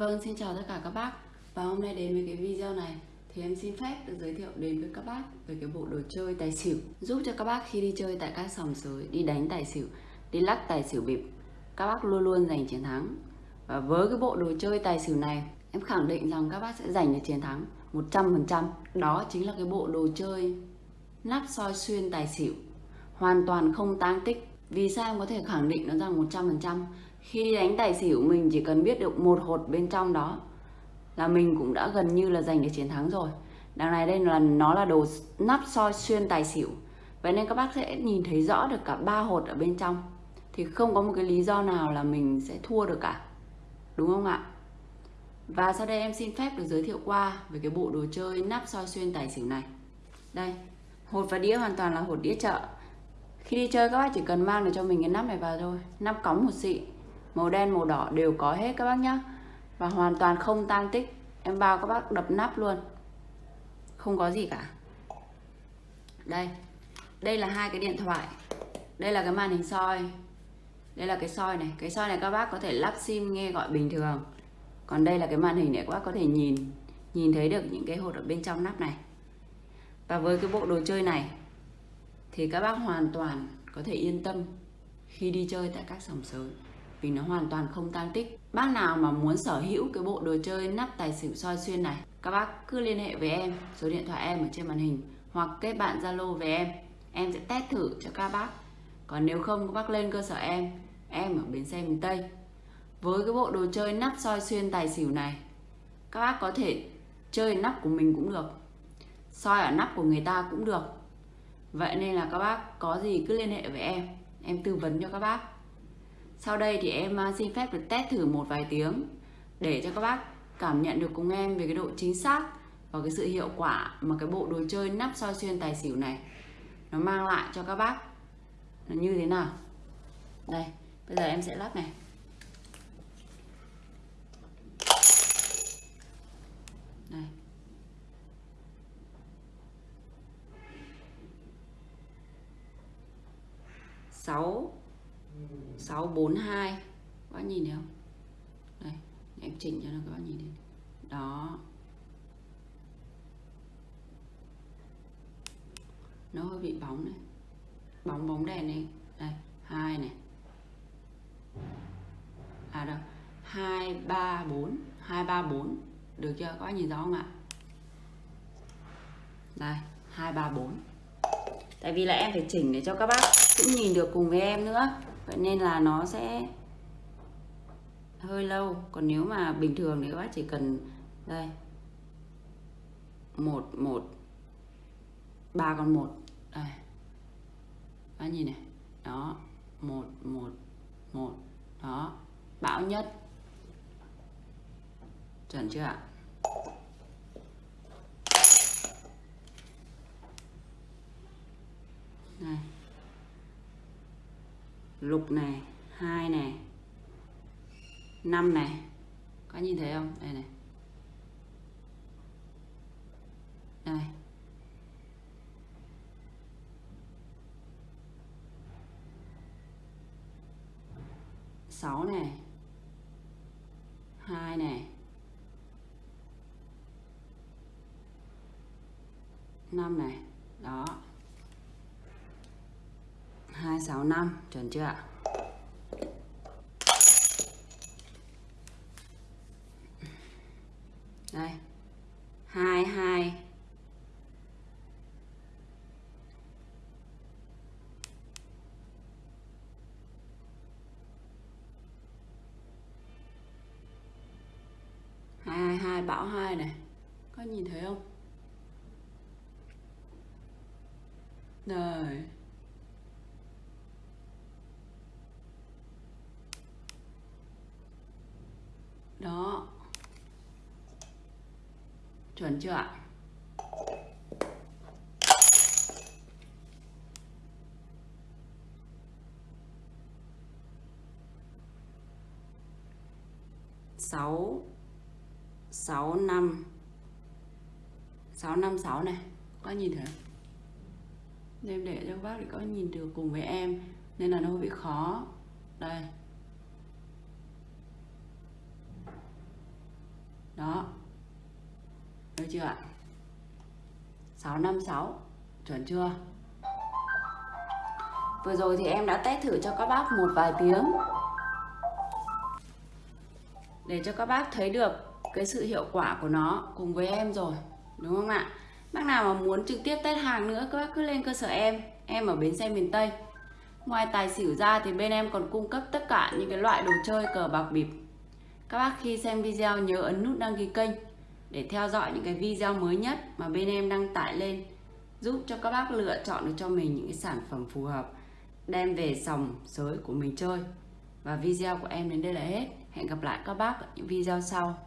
Vâng, xin chào tất cả các bác. Và hôm nay đến với cái video này Thì em xin phép được giới thiệu đến với các bác Về cái bộ đồ chơi tài xỉu. Giúp cho các bác khi đi chơi tại các sòng sới Đi đánh tài xỉu, đi lắc tài xỉu bịp Các bác luôn luôn giành chiến thắng. Và với cái bộ đồ chơi tài xỉu này Em khẳng định rằng các bác sẽ giành được chiến thắng 100% Đó chính là cái bộ đồ chơi Nắp soi xuyên tài xỉu. Hoàn toàn không tang tích. Vì sao em có thể khẳng định nó rằng 100% khi đánh tài xỉu, mình chỉ cần biết được một hột bên trong đó là mình cũng đã gần như là giành được chiến thắng rồi. Đằng này đây là, nó là đồ nắp soi xuyên tài xỉu. Vậy nên các bác sẽ nhìn thấy rõ được cả ba hột ở bên trong. Thì không có một cái lý do nào là mình sẽ thua được cả. Đúng không ạ? Và sau đây em xin phép được giới thiệu qua về cái bộ đồ chơi nắp soi xuyên tài xỉu này. Đây, hột và đĩa hoàn toàn là hột đĩa chợ. Khi đi chơi, các bác chỉ cần mang được cho mình cái nắp này vào thôi. Nắp cống một xị màu đen, màu đỏ đều có hết các bác nhá. Và hoàn toàn không tan tích. Em bao các bác đập nắp luôn. Không có gì cả. Đây. Đây là hai cái điện thoại. Đây là cái màn hình soi. Đây là cái soi này. Cái soi này các bác có thể lắp sim nghe gọi bình thường. Còn đây là cái màn hình để các bác có thể nhìn nhìn thấy được những cái hột ở bên trong nắp này. Và với cái bộ đồ chơi này, thì các bác hoàn toàn có thể yên tâm khi đi chơi tại các sòng sới vì nó hoàn toàn không tăng tích. Bác nào mà muốn sở hữu cái bộ đồ chơi nắp tài xỉu soi xuyên này, các bác cứ liên hệ với em, số điện thoại em ở trên màn hình, hoặc kết bạn zalo với em. Em sẽ test thử cho các bác. Còn nếu không, các bác lên cơ sở em. Em ở bến xe miền tây. Với cái bộ đồ chơi nắp soi xuyên tài xỉu này, các bác có thể chơi nắp của mình cũng được, soi ở nắp của người ta cũng được. Vậy nên là các bác có gì cứ liên hệ với em. Em tư vấn cho các bác sau đây thì em à, xin phép được test thử một vài tiếng để cho các bác cảm nhận được cùng em về cái độ chính xác và cái sự hiệu quả mà cái bộ đồ chơi nắp soi xuyên tài xỉu này nó mang lại cho các bác. Nó như thế nào? Đây, bây giờ em sẽ lắp này. Đây. Sáu. 642 các bác nhìn thấy không? Đây em chỉnh cho nó, các bác nhìn thấy. Đó. Nó hơi bị bóng này bóng bóng đèn này đây, hai này. À đâu hai, ba, bốn. Hai, ba, bốn. Được chưa? Các bác nhìn rõ không ạ? Đây, hai, ba, bốn. Tại vì là em phải chỉnh để cho các bác cũng nhìn được cùng với em nữa vậy nên là nó sẽ hơi lâu. Còn nếu mà bình thường thì các bác chỉ cần, đây, một một, ba con một. Đây. Các nhìn này. Đó, một một một. Đó. Bão nhất. Chuẩn chưa ạ này lục này hai này năm này có nhìn thấy không? Đây này. Đây. Sáu này hai này năm này đó. 265 chuẩn chưa ạ? Đây. 22 222 bão 2 này. Có nhìn thấy không? Rồi đó chuẩn chưa ạ? Sáu sáu năm sáu năm sáu này, có nhìn thấy em để cho các bác để có nhìn được cùng với em, nên là nó hơi bị khó. Đây. Đó được chưa ạ? 656 chuẩn chưa? Vừa rồi thì em đã test thử cho các bác một vài tiếng. Để cho các bác thấy được cái sự hiệu quả của nó cùng với em rồi, đúng không ạ? Bác nào mà muốn trực tiếp test hàng nữa, các bác cứ lên cơ sở em. Em ở bến xe miền Tây. Ngoài tài xỉu ra thì bên em còn cung cấp tất cả những cái loại đồ chơi cờ bạc bịp. Các bác khi xem video nhớ ấn nút đăng ký kênh để theo dõi những cái video mới nhất mà bên em đăng tải lên, giúp cho các bác lựa chọn được cho mình những cái sản phẩm phù hợp, đem về sòng sới của mình chơi. Và video của em đến đây là hết. Hẹn gặp lại các bác ở những video sau.